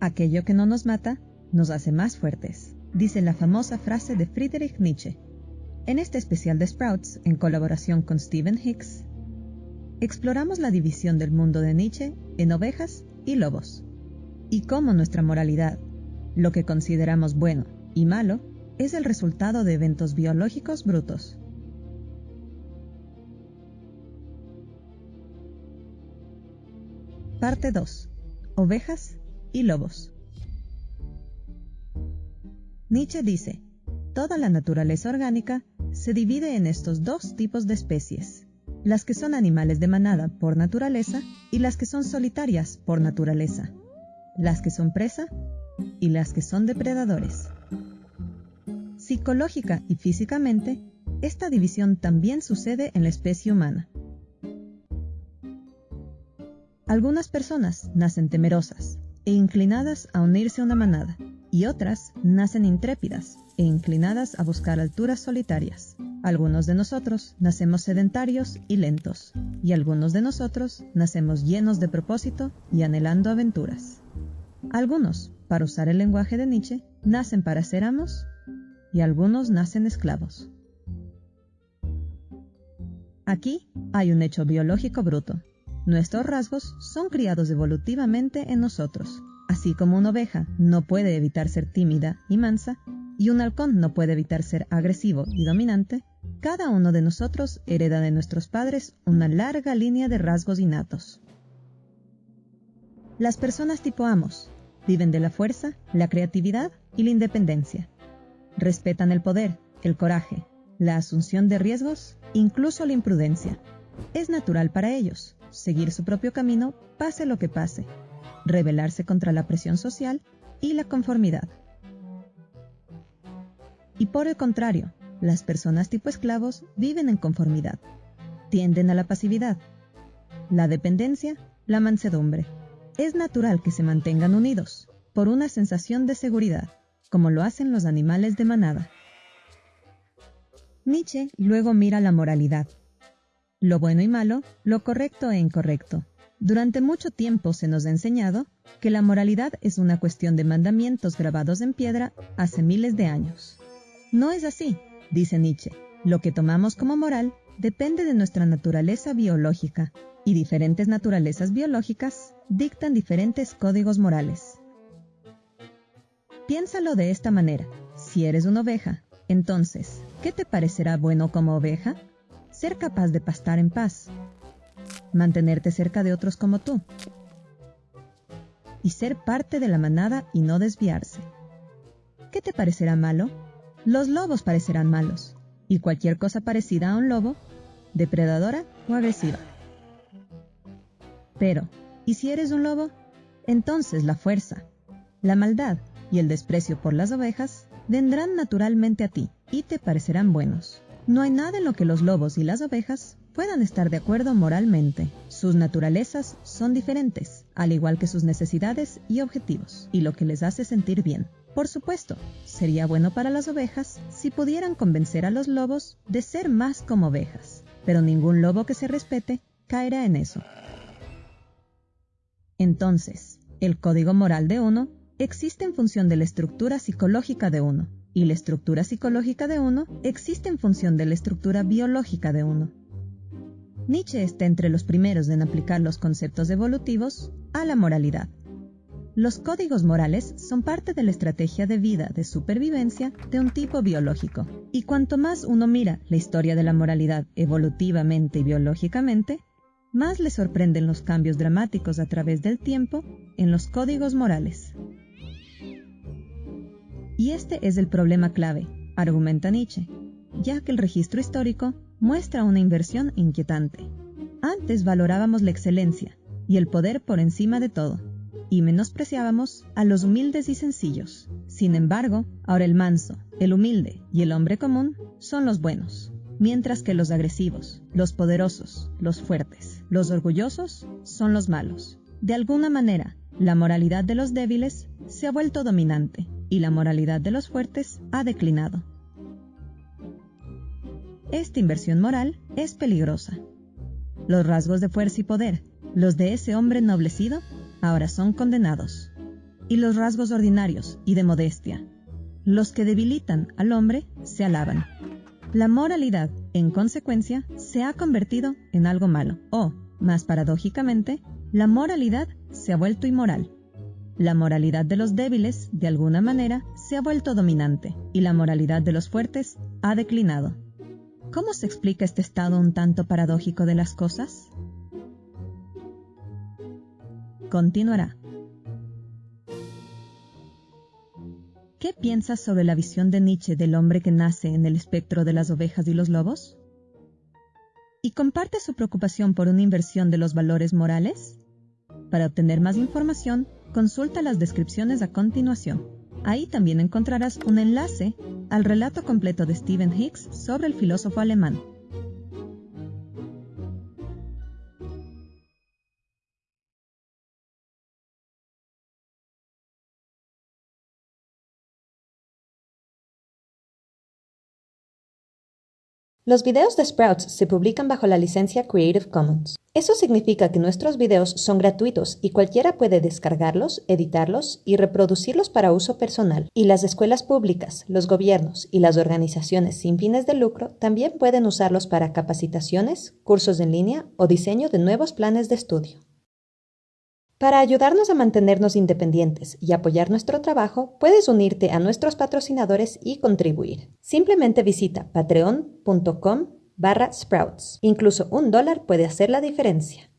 Aquello que no nos mata nos hace más fuertes, dice la famosa frase de Friedrich Nietzsche. En este especial de Sprouts, en colaboración con Stephen Hicks, exploramos la división del mundo de Nietzsche en ovejas y lobos, y cómo nuestra moralidad, lo que consideramos bueno y malo, es el resultado de eventos biológicos brutos. Parte 2. Ovejas y lobos. Nietzsche dice, toda la naturaleza orgánica se divide en estos dos tipos de especies, las que son animales de manada por naturaleza y las que son solitarias por naturaleza, las que son presa y las que son depredadores. Psicológica y físicamente, esta división también sucede en la especie humana. Algunas personas nacen temerosas e inclinadas a unirse a una manada, y otras nacen intrépidas e inclinadas a buscar alturas solitarias. Algunos de nosotros nacemos sedentarios y lentos, y algunos de nosotros nacemos llenos de propósito y anhelando aventuras. Algunos, para usar el lenguaje de Nietzsche, nacen para ser amos y algunos nacen esclavos. Aquí hay un hecho biológico bruto. Nuestros rasgos son criados evolutivamente en nosotros. Así como una oveja no puede evitar ser tímida y mansa, y un halcón no puede evitar ser agresivo y dominante, cada uno de nosotros hereda de nuestros padres una larga línea de rasgos innatos. Las personas tipo amos viven de la fuerza, la creatividad y la independencia. Respetan el poder, el coraje, la asunción de riesgos, incluso la imprudencia. Es natural para ellos seguir su propio camino, pase lo que pase, rebelarse contra la presión social y la conformidad. Y por el contrario, las personas tipo esclavos viven en conformidad, tienden a la pasividad, la dependencia, la mansedumbre. Es natural que se mantengan unidos por una sensación de seguridad, como lo hacen los animales de manada. Nietzsche luego mira la moralidad. Lo bueno y malo, lo correcto e incorrecto. Durante mucho tiempo se nos ha enseñado que la moralidad es una cuestión de mandamientos grabados en piedra hace miles de años. No es así, dice Nietzsche. Lo que tomamos como moral depende de nuestra naturaleza biológica, y diferentes naturalezas biológicas dictan diferentes códigos morales. Piénsalo de esta manera. Si eres una oveja, entonces, ¿qué te parecerá bueno como oveja? Ser capaz de pastar en paz, mantenerte cerca de otros como tú, y ser parte de la manada y no desviarse. ¿Qué te parecerá malo? Los lobos parecerán malos, y cualquier cosa parecida a un lobo, depredadora o agresiva. Pero, ¿y si eres un lobo? Entonces la fuerza, la maldad y el desprecio por las ovejas vendrán naturalmente a ti y te parecerán buenos. No hay nada en lo que los lobos y las ovejas puedan estar de acuerdo moralmente. Sus naturalezas son diferentes, al igual que sus necesidades y objetivos, y lo que les hace sentir bien. Por supuesto, sería bueno para las ovejas si pudieran convencer a los lobos de ser más como ovejas, pero ningún lobo que se respete caerá en eso. Entonces, el código moral de uno existe en función de la estructura psicológica de uno, y la estructura psicológica de uno existe en función de la estructura biológica de uno. Nietzsche está entre los primeros en aplicar los conceptos evolutivos a la moralidad. Los códigos morales son parte de la estrategia de vida de supervivencia de un tipo biológico, y cuanto más uno mira la historia de la moralidad evolutivamente y biológicamente, más le sorprenden los cambios dramáticos a través del tiempo en los códigos morales. Y este es el problema clave, argumenta Nietzsche, ya que el registro histórico muestra una inversión inquietante. Antes valorábamos la excelencia y el poder por encima de todo y menospreciábamos a los humildes y sencillos. Sin embargo, ahora el manso, el humilde y el hombre común son los buenos, mientras que los agresivos, los poderosos, los fuertes, los orgullosos son los malos. De alguna manera, la moralidad de los débiles se ha vuelto dominante y la moralidad de los fuertes ha declinado. Esta inversión moral es peligrosa. Los rasgos de fuerza y poder, los de ese hombre ennoblecido, ahora son condenados. y los rasgos ordinarios y de modestia. Los que debilitan al hombre se alaban. La moralidad, en consecuencia, se ha convertido en algo malo, o, más paradójicamente, la moralidad se ha vuelto inmoral. La moralidad de los débiles, de alguna manera, se ha vuelto dominante, y la moralidad de los fuertes ha declinado. ¿Cómo se explica este estado un tanto paradójico de las cosas? Continuará. ¿Qué piensas sobre la visión de Nietzsche del hombre que nace en el espectro de las ovejas y los lobos? ¿Y comparte su preocupación por una inversión de los valores morales? Para obtener más información, consulta las descripciones a continuación. Ahí también encontrarás un enlace al relato completo de Stephen Hicks sobre el filósofo alemán. Los videos de Sprouts se publican bajo la licencia Creative Commons. Eso significa que nuestros videos son gratuitos y cualquiera puede descargarlos, editarlos y reproducirlos para uso personal. Y las escuelas públicas, los gobiernos y las organizaciones sin fines de lucro también pueden usarlos para capacitaciones, cursos en línea o diseño de nuevos planes de estudio. Para ayudarnos a mantenernos independientes y apoyar nuestro trabajo, puedes unirte a nuestros patrocinadores y contribuir. Simplemente visita patreon.com barra sprouts. Incluso un dólar puede hacer la diferencia.